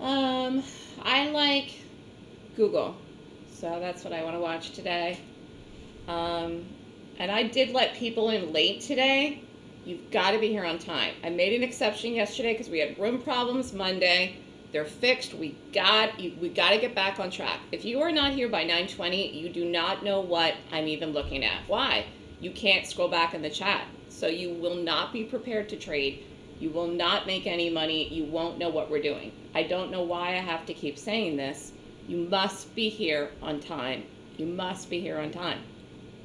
Um, I like Google, so that's what I want to watch today. Um, and I did let people in late today. You've got to be here on time. I made an exception yesterday because we had room problems Monday. They're fixed. We got we got to get back on track. If you are not here by 9:20, you do not know what I'm even looking at. Why? You can't scroll back in the chat. So you will not be prepared to trade. You will not make any money. You won't know what we're doing. I don't know why I have to keep saying this. You must be here on time. You must be here on time.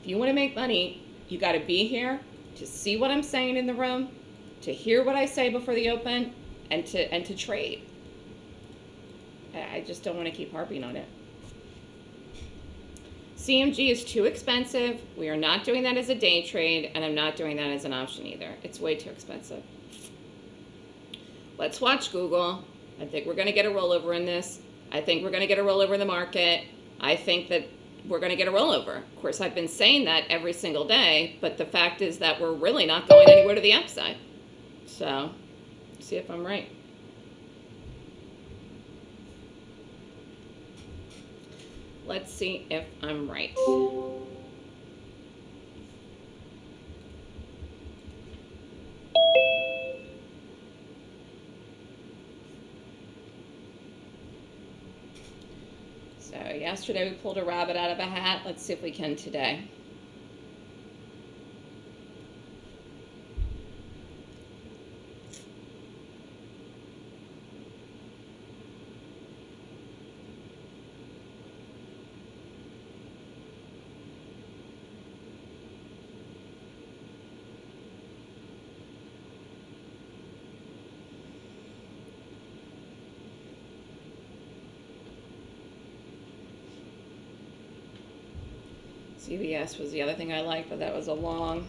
If you want to make money, you got to be here to see what I'm saying in the room, to hear what I say before the open, and to and to trade. I just don't want to keep harping on it. CMG is too expensive. We are not doing that as a day trade, and I'm not doing that as an option either. It's way too expensive. Let's watch Google. I think we're going to get a rollover in this. I think we're going to get a rollover in the market. I think that we're going to get a rollover. Of course, I've been saying that every single day, but the fact is that we're really not going anywhere to the upside. So, see if I'm right. Let's see if I'm right. So yesterday we pulled a rabbit out of a hat. Let's see if we can today. CVS was the other thing I liked, but that was a long.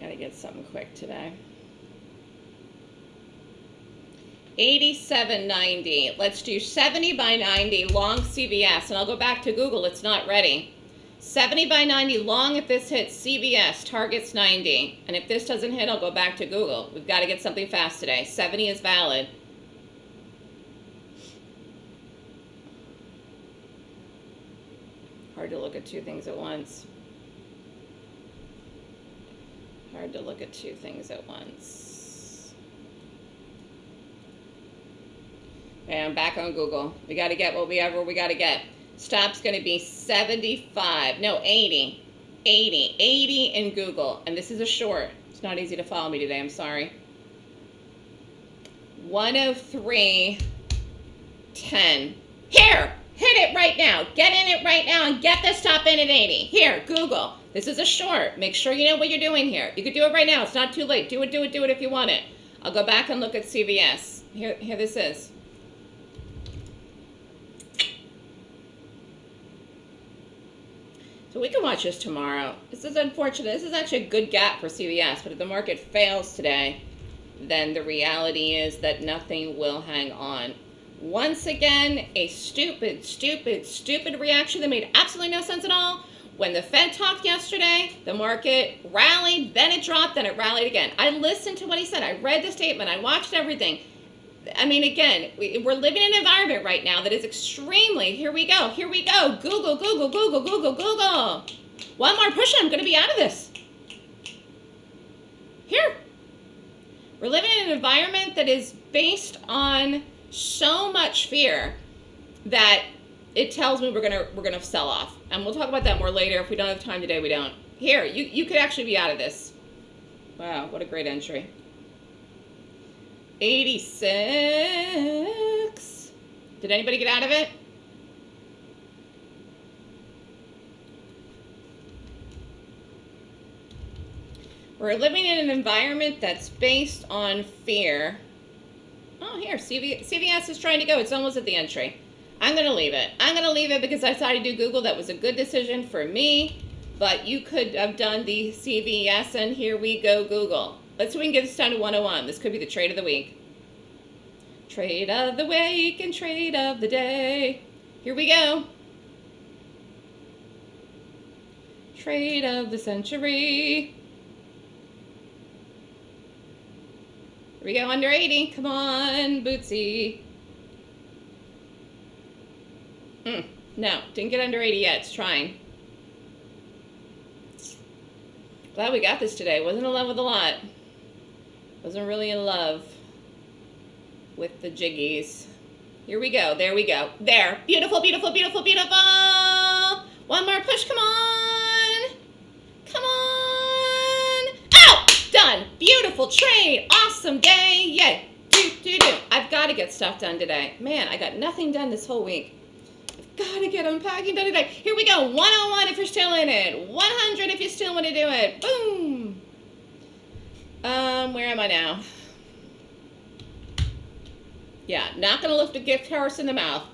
Gotta get something quick today. 87.90. Let's do 70 by 90 long CVS. And I'll go back to Google. It's not ready. 70 by 90 long if this hits CVS, targets 90. And if this doesn't hit, I'll go back to Google. We've got to get something fast today. 70 is valid. Hard to look at two things at once. Hard to look at two things at once. I'm back on Google. We got to get what we ever we got to get. Stop's going to be 75. No, 80. 80. 80 in Google. And this is a short. It's not easy to follow me today. I'm sorry. 103. 10. Here! Hit it right now. Get in it right now and get this stop in at 80. Here, Google. This is a short. Make sure you know what you're doing here. You could do it right now. It's not too late. Do it, do it, do it if you want it. I'll go back and look at CVS. Here, here this is. We can watch this tomorrow. This is unfortunate. This is actually a good gap for CVS, but if the market fails today, then the reality is that nothing will hang on. Once again, a stupid, stupid, stupid reaction that made absolutely no sense at all. When the Fed talked yesterday, the market rallied, then it dropped, then it rallied again. I listened to what he said. I read the statement. I watched everything. I mean, again, we, are living in an environment right now that is extremely, here we go, here we go, Google, Google, Google, Google, Google. One more push I'm going to be out of this. Here. We're living in an environment that is based on so much fear that it tells me we're gonna we're gonna sell off. And we'll talk about that more later. If we don't have time today, we don't. Here, you, you could actually be out of this. Wow, what a great entry. 86. Did anybody get out of it? We're living in an environment that's based on fear. Oh, here, CV, CVS is trying to go. It's almost at the entry. I'm going to leave it. I'm going to leave it because I decided to do Google. That was a good decision for me. but you could have done the CVS and here we go Google. Let's see if we can get this down to 101. This could be the trade of the week. Trade of the week and trade of the day. Here we go. Trade of the century. Here we go, under 80. Come on, Bootsy. Mm, no, didn't get under 80 yet. It's trying. Glad we got this today. Wasn't in love with a lot. Wasn't really in love with the jiggies. Here we go. There we go. There. Beautiful, beautiful, beautiful, beautiful. One more push. Come on. Come on. Oh! Done. Beautiful trade. Awesome day. Yay. Do, do, do. I've got to get stuff done today. Man, I got nothing done this whole week. I've Gotta get unpacking done today. Here we go. 101 if you're still in it. 100 if you still want to do it. Boom. Um, where am I now? Yeah, not gonna lift a gift horse in the mouth.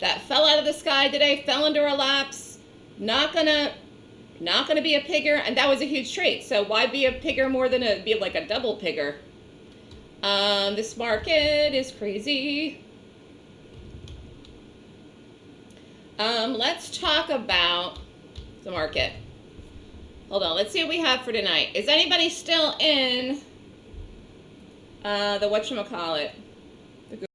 That fell out of the sky today, fell into our laps. Not gonna, not gonna be a pigger, and that was a huge trade. So why be a pigger more than a be like a double pigger? Um, this market is crazy. Um, let's talk about the market. Hold on, let's see what we have for tonight. Is anybody still in uh, the whatchamacallit?